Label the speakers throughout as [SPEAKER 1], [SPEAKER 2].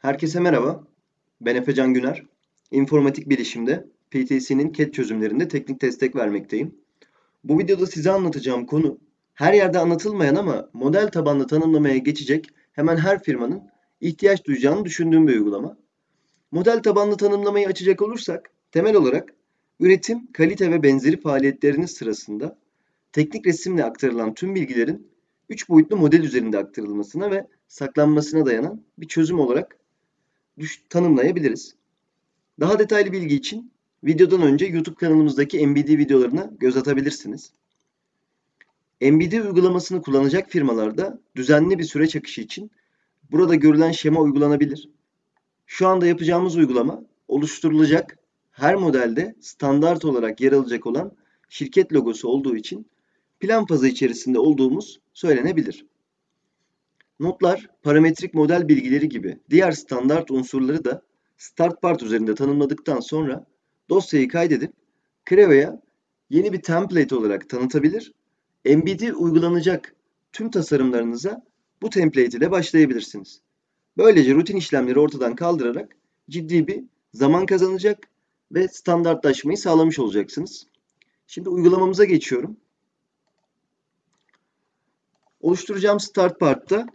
[SPEAKER 1] Herkese merhaba. Ben Efecan Güner. İnformatik bilişimde PTC'nin CAD çözümlerinde teknik destek vermekteyim. Bu videoda size anlatacağım konu her yerde anlatılmayan ama model tabanlı tanımlamaya geçecek hemen her firmanın ihtiyaç duyacağını düşündüğüm bir uygulama. Model tabanlı tanımlamayı açacak olursak temel olarak üretim, kalite ve benzeri faaliyetleriniz sırasında teknik resimle aktarılan tüm bilgilerin 3 boyutlu model üzerinde aktarılmasına ve saklanmasına dayanan bir çözüm olarak tanımlayabiliriz. Daha detaylı bilgi için videodan önce YouTube kanalımızdaki MBD videolarına göz atabilirsiniz. MBD uygulamasını kullanacak firmalarda düzenli bir süreç akışı için burada görülen şema uygulanabilir. Şu anda yapacağımız uygulama oluşturulacak her modelde standart olarak yer alacak olan şirket logosu olduğu için plan fazı içerisinde olduğumuz söylenebilir. Notlar, parametrik model bilgileri gibi diğer standart unsurları da start part üzerinde tanımladıktan sonra dosyayı kaydedip Creo'ya yeni bir template olarak tanıtabilir. MBD uygulanacak tüm tasarımlarınıza bu template ile başlayabilirsiniz. Böylece rutin işlemleri ortadan kaldırarak ciddi bir zaman kazanacak ve standartlaşmayı sağlamış olacaksınız. Şimdi uygulamamıza geçiyorum. Oluşturacağım start part'ta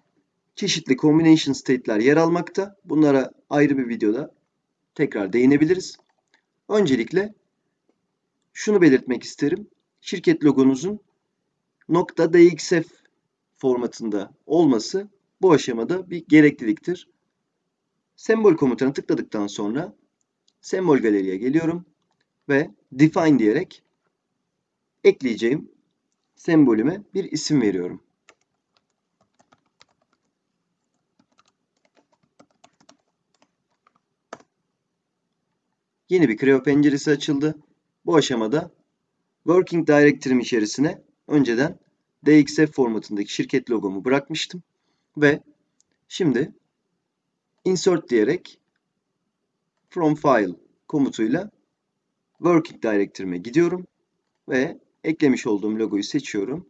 [SPEAKER 1] çeşitli combination state'ler yer almakta. Bunlara ayrı bir videoda tekrar değinebiliriz. Öncelikle şunu belirtmek isterim. Şirket logonuzun .dxf formatında olması bu aşamada bir gerekliliktir. Sembol komutuna tıkladıktan sonra sembol galeriye geliyorum ve define diyerek ekleyeceğim sembolüme bir isim veriyorum. Yeni bir Creo penceresi açıldı. Bu aşamada Working Directory'm içerisine önceden DXF formatındaki şirket logomu bırakmıştım. Ve şimdi Insert diyerek From File komutuyla Working Directory'me gidiyorum. Ve eklemiş olduğum logoyu seçiyorum.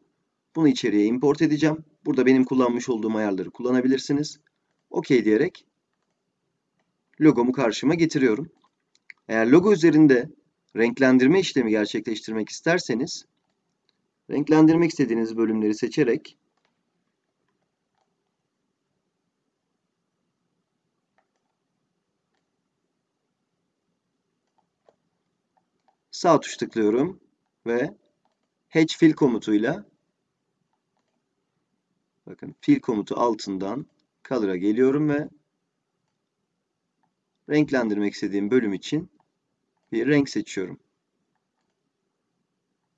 [SPEAKER 1] Bunu içeriye import edeceğim. Burada benim kullanmış olduğum ayarları kullanabilirsiniz. OK diyerek logomu karşıma getiriyorum. Eğer logo üzerinde renklendirme işlemi gerçekleştirmek isterseniz renklendirmek istediğiniz bölümleri seçerek sağ tuş tıklıyorum ve Hatch Fill komutuyla bakın fill komutu altından color'a geliyorum ve renklendirmek istediğim bölüm için bir renk seçiyorum.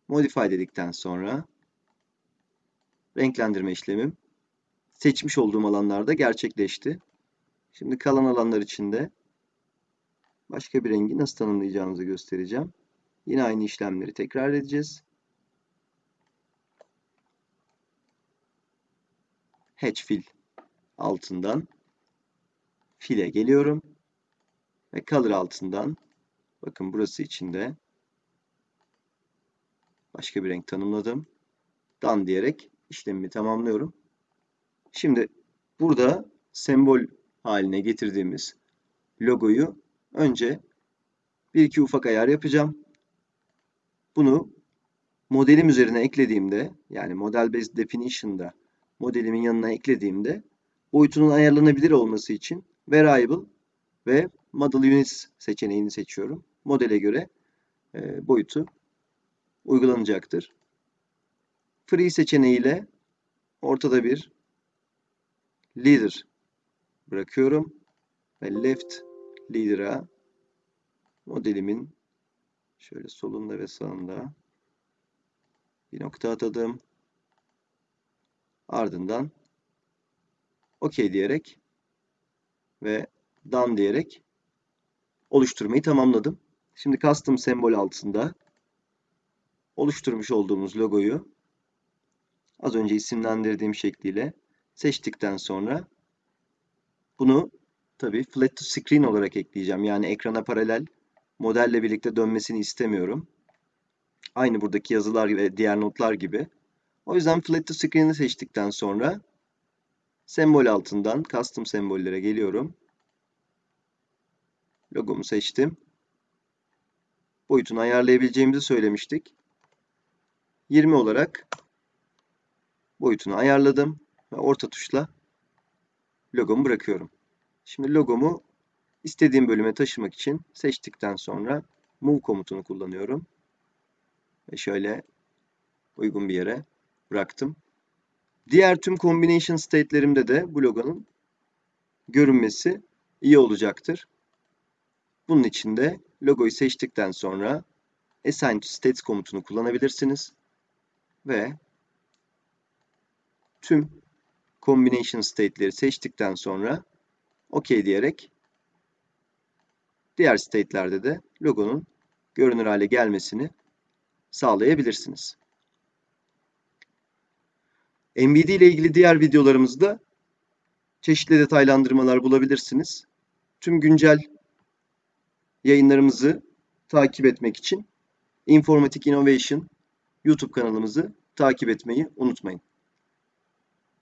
[SPEAKER 1] Modify dedikten sonra renklendirme işlemim seçmiş olduğum alanlarda gerçekleşti. Şimdi kalan alanlar için de başka bir rengi nasıl tanımlayacağımızı göstereceğim. Yine aynı işlemleri tekrar edeceğiz. Hatch fill altından file geliyorum ve color altından Bakın burası içinde başka bir renk tanımladım. Done diyerek işlemimi tamamlıyorum. Şimdi burada sembol haline getirdiğimiz logoyu önce bir iki ufak ayar yapacağım. Bunu modelim üzerine eklediğimde yani model based definition'da modelimin yanına eklediğimde boyutunun ayarlanabilir olması için variable ve model units seçeneğini seçiyorum modele göre e, boyutu uygulanacaktır. Free seçeneğiyle ortada bir leader bırakıyorum ve left leader'a modelimin şöyle solunda ve sağında bir nokta atadım. Ardından OK diyerek ve done diyerek oluşturmayı tamamladım. Şimdi custom sembol altında oluşturmuş olduğumuz logoyu az önce isimlendirdiğim şekliyle seçtikten sonra bunu tabii flat to screen olarak ekleyeceğim. Yani ekrana paralel modelle birlikte dönmesini istemiyorum. Aynı buradaki yazılar ve diğer notlar gibi. O yüzden flat to screen'i seçtikten sonra sembol altından custom sembollere geliyorum Logomu seçtim. Boyutunu ayarlayabileceğimizi söylemiştik. 20 olarak boyutunu ayarladım ve orta tuşla logomu bırakıyorum. Şimdi logomu istediğim bölüme taşımak için seçtikten sonra move komutunu kullanıyorum. Ve şöyle uygun bir yere bıraktım. Diğer tüm combination state'lerimde de bu logonun görünmesi iyi olacaktır. Bunun için de logoyu seçtikten sonra assign to states komutunu kullanabilirsiniz. Ve tüm combination state'leri seçtikten sonra OK diyerek diğer state'lerde de logonun görünür hale gelmesini sağlayabilirsiniz. MVD ile ilgili diğer videolarımızda çeşitli detaylandırmalar bulabilirsiniz. Tüm güncel yayınlarımızı takip etmek için Informatik Innovation YouTube kanalımızı takip etmeyi unutmayın.